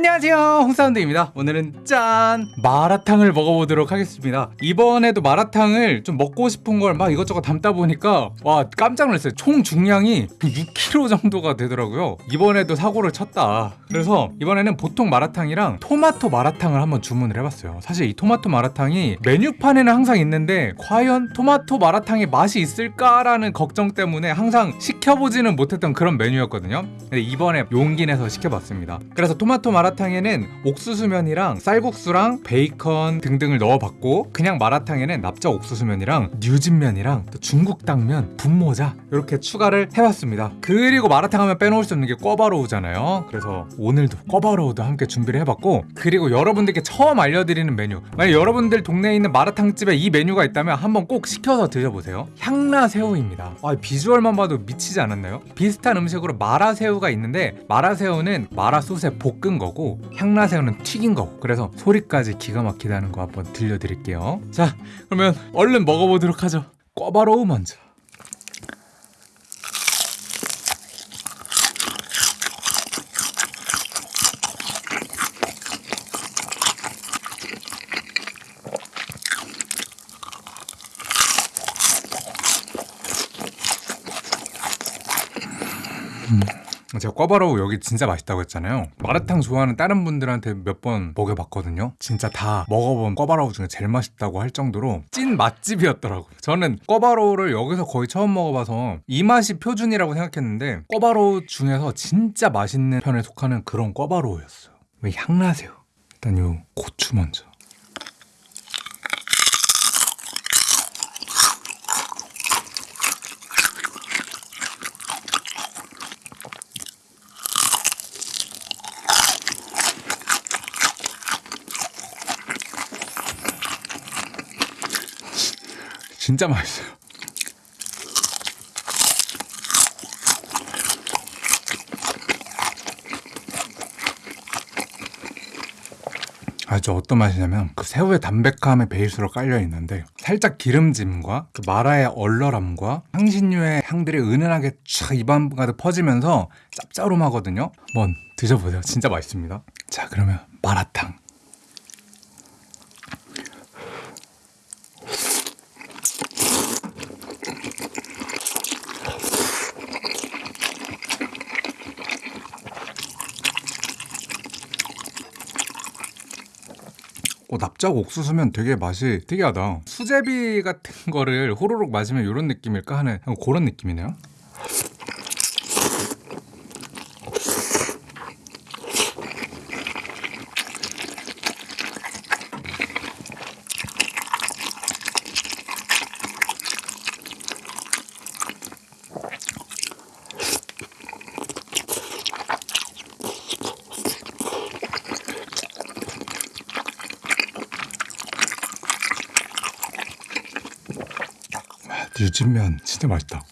안녕하세요. 홍사운드입니다. 오늘은 짠! 마라탕을 먹어보도록 하겠습니다. 이번에도 마라탕을 좀 먹고 싶은 걸 막 이것저것 담다 보니까 와 깜짝 놀랐어요. 총 중량이 6kg 정도가 되더라고요. 이번에도 사고를 쳤다. 그래서 이번에는 보통 마라탕이랑 토마토 마라탕을 한번 주문을 해봤어요. 사실 이 토마토 마라탕이 메뉴판에는 항상 있는데 과연 토마토 마라탕의 맛이 있을까라는 걱정 때문에 항상 시켜보지는 못했던 그런 메뉴였거든요. 근데 이번에 용기 내서 시켜봤습니다. 그래서 토마토 마라탕 에는 옥수수면이랑 쌀국수랑 베이컨 등등을 넣어봤고 그냥 마라탕에는 납작 옥수수면이랑 뉴진면이랑 또 중국 당면, 분모자 이렇게 추가를 해봤습니다. 그리고 마라탕 하면 빼놓을 수 없는 게 꿔바로우잖아요. 그래서 오늘도 꿔바로우도 함께 준비를 해봤고 그리고 여러분들께 처음 알려드리는 메뉴. 만약 여러분들 동네에 있는 마라탕집에 이 메뉴가 있다면 한번 꼭 시켜서 드셔보세요. 향라새우입니다. 아, 비주얼만 봐도 미치지 않았나요? 비슷한 음식으로 마라새우가 있는데 마라새우는 마라소스에 볶은 거고 향라새우는 튀긴 거고 그래서 소리까지 기가 막히다는 거 한번 들려드릴게요. 자 그러면 얼른 먹어보도록 하죠. 꿔바로우 먼저 제가 꿔바로우 여기 진짜 맛있다고 했잖아요. 마라탕 좋아하는 다른 분들한테 몇 번 먹여봤거든요. 진짜 다 먹어본 꿔바로우 중에 제일 맛있다고 할 정도로 찐 맛집이었더라고요. 저는 꿔바로우를 여기서 거의 처음 먹어봐서 이 맛이 표준이라고 생각했는데 꿔바로우 중에서 진짜 맛있는 편에 속하는 그런 꿔바로우였어요. 왜 향나세요? 일단 요 고추 먼저 진짜 맛있어요. 아주 어떤 맛이냐면 그 새우의 담백함의 베이스로 깔려 있는데 살짝 기름짐과 그 마라의 얼얼함과 향신료의 향들이 은은하게 쫙 입안 가득 퍼지면서 짭짤하거든요. 한번 드셔보세요. 진짜 맛있습니다. 자 그러면 마라탕. 어, 납작 옥수수면 되게 맛이 특이하다. 수제비 같은 거를 호로록 마시면 이런 느낌일까 하는 그런 느낌이네요. 유진면 진짜 맛있다.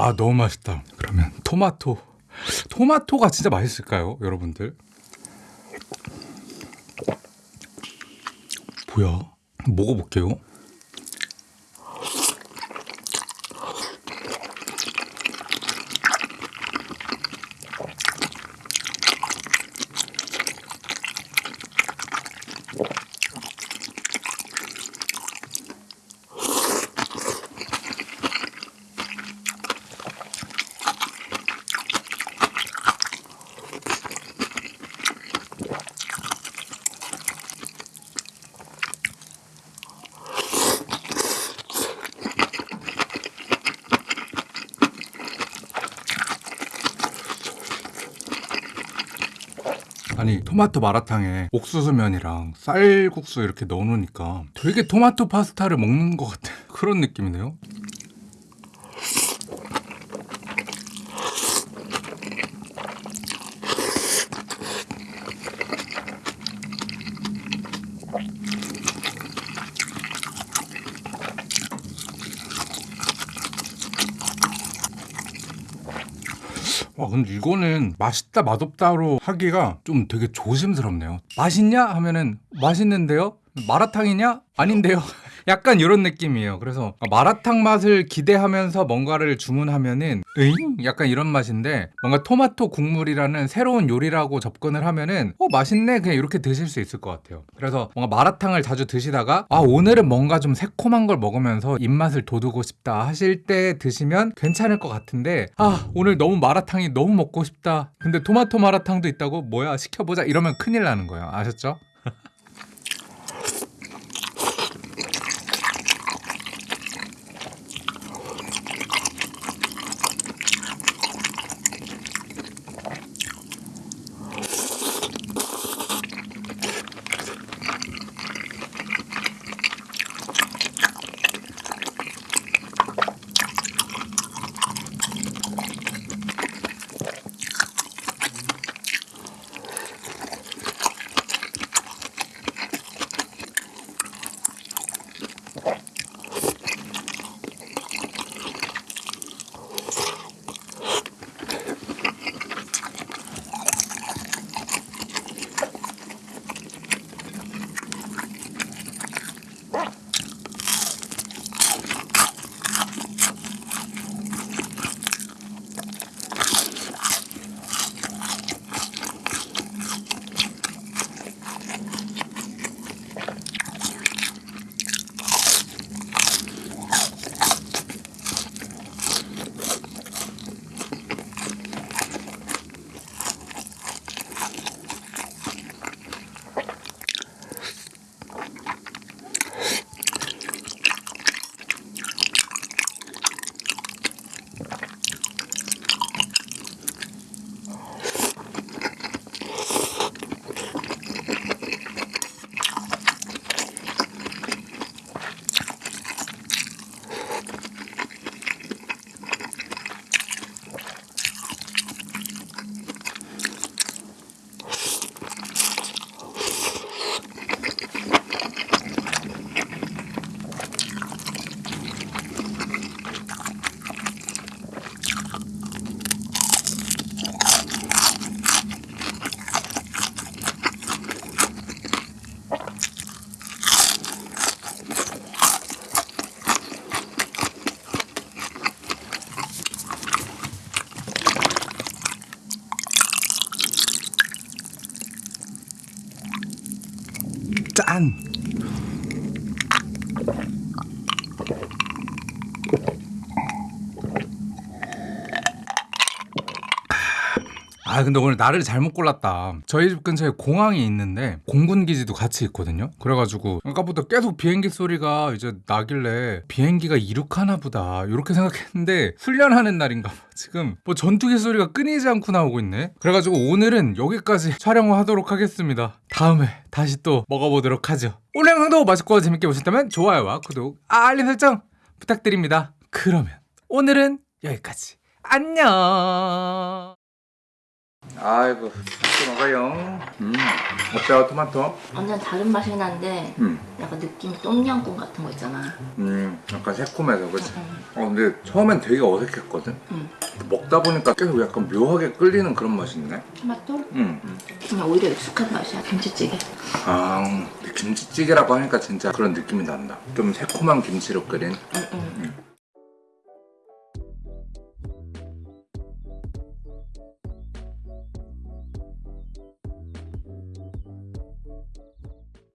와 너무 맛있다. 그러면 토마토. 토마토가 진짜 맛있을까요, 여러분들? 뭐야? 먹어볼게요. 아니 토마토 마라탕에 옥수수면이랑 쌀국수 이렇게 넣어놓으니까 되게 토마토 파스타를 먹는 것 같은 그런 느낌이네요. 와 근데 이거는 맛있다 맛없다로 하기가 좀 되게 조심스럽네요. 맛있냐? 하면은 맛있는데요? 마라탕이냐? 아닌데요 약간 이런 느낌이에요. 그래서 마라탕 맛을 기대하면서 뭔가를 주문하면은 에잉? 약간 이런 맛인데 뭔가 토마토 국물이라는 새로운 요리라고 접근을 하면은 어 맛있네. 그냥 이렇게 드실 수 있을 것 같아요. 그래서 뭔가 마라탕을 자주 드시다가 아 오늘은 뭔가 좀 새콤한 걸 먹으면서 입맛을 돋우고 싶다 하실 때 드시면 괜찮을 것 같은데 아 오늘 너무 마라탕이 너무 먹고 싶다. 근데 토마토 마라탕도 있다고? 뭐야? 시켜보자. 이러면 큰일 나는 거예요. 아셨죠? 짠! 아 근데 오늘 날을 잘못 골랐다. 저희 집 근처에 공항이 있는데 공군 기지도 같이 있거든요. 그래가지고 아까부터 계속 비행기 소리가 이제 나길래 비행기가 이륙하나 보다. 이렇게 생각했는데 훈련하는 날인가 봐. 지금 뭐 전투기 소리가 끊이지 않고 나오고 있네. 그래가지고 오늘은 여기까지 촬영을 하도록 하겠습니다. 다음에 다시 또 먹어보도록 하죠. 오늘 영상도 맛있고 재밌게 보셨다면 좋아요와 구독 알림 설정 부탁드립니다. 그러면 오늘은 여기까지. 안녕 아이고 맛있게 먹어요 음 어때요 토마토? 완전 다른 맛이 나는데 음, 약간 느낌 똠양꿍 같은 거 있잖아. 음 약간 새콤해서 그치? 응, 어 근데 처음엔 되게 어색했거든? 응. 먹다 보니까 계속 약간 묘하게 끌리는 그런 맛이 있네 토마토? 음. 그냥 오히려 익숙한 맛이야 김치찌개. 아 김치찌개라고 하니까 진짜 그런 느낌이 난다 좀 새콤한 김치로 끓인 응, 응.